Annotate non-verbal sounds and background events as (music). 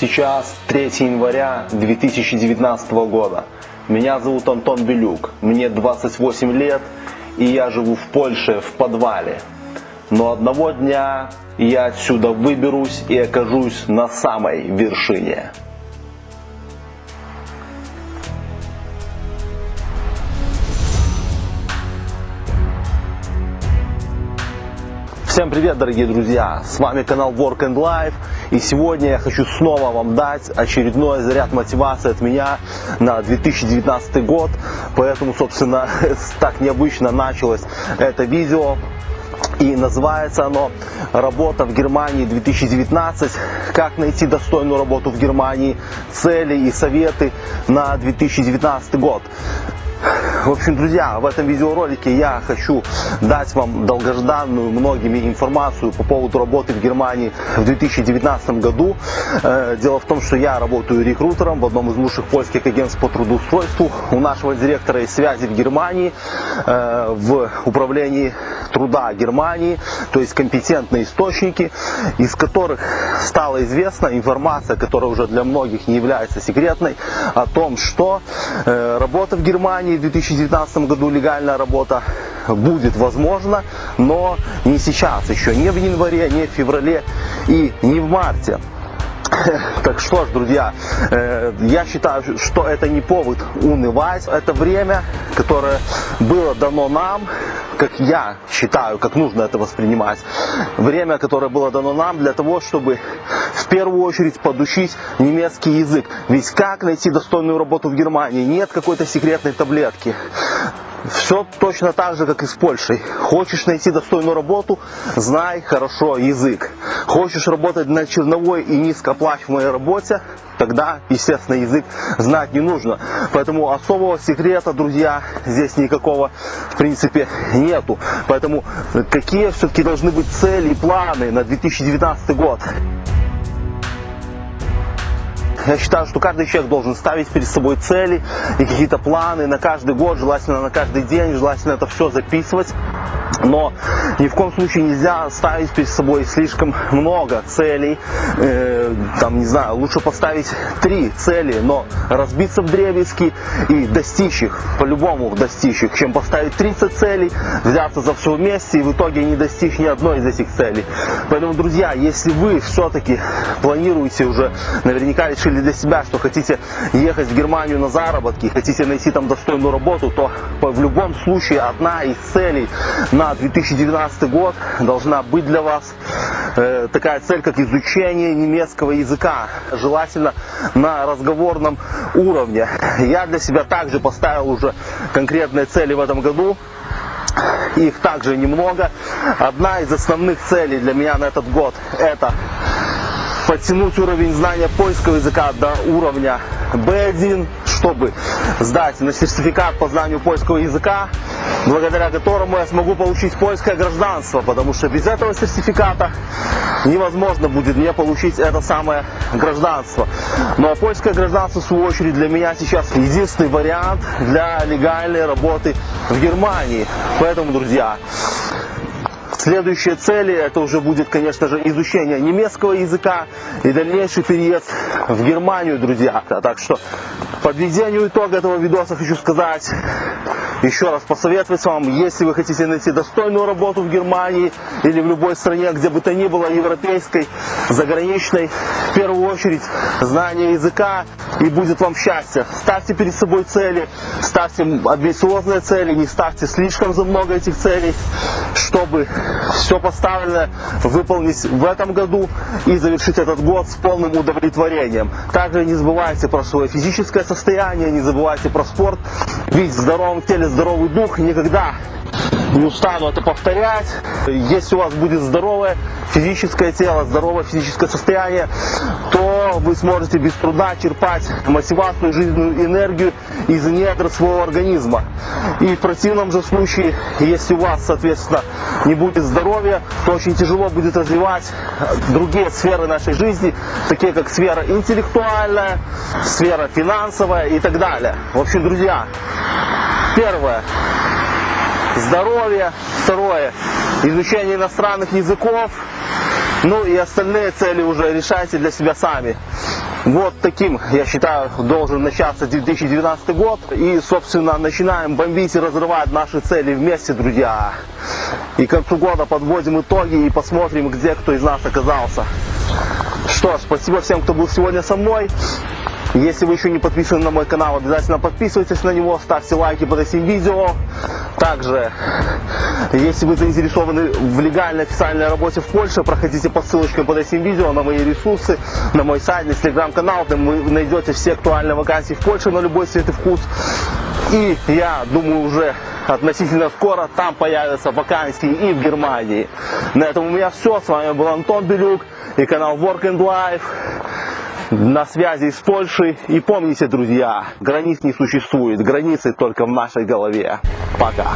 Сейчас 3 января 2019 года. Меня зовут Антон Белюк, мне 28 лет, и я живу в Польше в подвале. Но одного дня я отсюда выберусь и окажусь на самой вершине. Всем привет, дорогие друзья! С вами канал Work and Life. И сегодня я хочу снова вам дать очередной заряд мотивации от меня на 2019 год. Поэтому, собственно, (laughs) так необычно началось это видео. И называется оно «Работа в Германии 2019. Как найти достойную работу в Германии. Цели и советы на 2019 год». В общем, друзья, в этом видеоролике я хочу дать вам долгожданную многими информацию по поводу работы в Германии в 2019 году. Э, дело в том, что я работаю рекрутером в одном из лучших польских агентств по трудоустройству. У нашего директора есть связи в Германии, э, в управлении труда Германии, то есть компетентные источники, из которых стала известна информация, которая уже для многих не является секретной, о том, что э, работа в Германии в 2019 году, легальная работа, будет возможна, но не сейчас, еще не в январе, не в феврале и не в марте. (laughs) Так что ж, друзья, э, я считаю, что это не повод унывать. Это время, которое было дано нам, как я считаю, как нужно это воспринимать. Время, которое было дано нам для того, чтобы в первую очередь подучить немецкий язык. Ведь как найти достойную работу в Германии? Нет какой-то секретной таблетки. Все точно так же, как и с Польшей. Хочешь найти достойную работу, знай хорошо язык. Хочешь работать на черновой и низкооплачиваемой работе, тогда, естественно, язык знать не нужно. Поэтому особого секрета, друзья, здесь никакого, в принципе, нету. Поэтому какие все-таки должны быть цели и планы на 2019 год? Я считаю, что каждый человек должен ставить перед собой цели и какие-то планы на каждый год, желательно на каждый день, желательно это все записывать. Но ни в коем случае нельзя ставить перед собой слишком много целей. Э, там, не знаю, лучше поставить три цели, но разбиться в дребезги и достичь их, по-любому достичь их, чем поставить 30 целей, взяться за все вместе и в итоге не достичь ни одной из этих целей. Поэтому, друзья, если вы все-таки планируете уже, наверняка решили для себя, что хотите ехать в Германию на заработки, хотите найти там достойную работу, то в любом случае одна из целей на 2019 год должна быть для вас э, такая цель, как изучение немецкого языка, желательно на разговорном уровне. Я для себя также поставил уже конкретные цели в этом году. Их также немного. Одна из основных целей для меня на этот год это подтянуть уровень знания польского языка до уровня B1, чтобы сдать на сертификат по знанию польского языка, благодаря которому я смогу получить польское гражданство, потому что без этого сертификата невозможно будет мне получить это самое гражданство. Но ну, а польское гражданство, в свою очередь, для меня сейчас единственный вариант для легальной работы в Германии. Поэтому, друзья, Следующие цели это уже будет, конечно же, изучение немецкого языка и дальнейший переезд в Германию, друзья. Так что подведению итога этого видоса хочу сказать, еще раз посоветовать вам, если вы хотите найти достойную работу в Германии или в любой стране, где бы то ни было, европейской, заграничной, в первую очередь знание языка и будет вам счастье. Ставьте перед собой цели, ставьте амбициозные цели, не ставьте слишком за много этих целей, чтобы все поставленное выполнить в этом году и завершить этот год с полным удовлетворением. Также не забывайте про свое физическое состояние, не забывайте про спорт, ведь в здоровом теле здоровый дух никогда не устану это повторять. Если у вас будет здоровое физическое тело, здоровое физическое состояние, то вы сможете без труда черпать мотивацию, жизненную энергию из недр своего организма. И в противном же случае, если у вас, соответственно, не будет здоровья, то очень тяжело будет развивать другие сферы нашей жизни, такие как сфера интеллектуальная, сфера финансовая и так далее. В общем, друзья, первое здоровье. Второе, изучение иностранных языков. Ну и остальные цели уже решайте для себя сами. Вот таким, я считаю, должен начаться 2019 год. И, собственно, начинаем бомбить и разрывать наши цели вместе, друзья. И к концу года подводим итоги и посмотрим, где кто из нас оказался. Что ж, спасибо всем, кто был сегодня со мной. Если вы еще не подписаны на мой канал, обязательно подписывайтесь на него, ставьте лайки под этим видео. Также, если вы заинтересованы в легальной официальной работе в Польше, проходите по ссылочкам под этим видео на мои ресурсы, на мой сайт, на телеграм-канал, там вы найдете все актуальные вакансии в Польше на любой цвет и вкус. И я думаю уже относительно скоро там появятся вакансии и в Германии. На этом у меня все. С вами был Антон Белюк и канал Work and Life на связи с Польшей. И помните, друзья, границ не существует, границы только в нашей голове. Пока.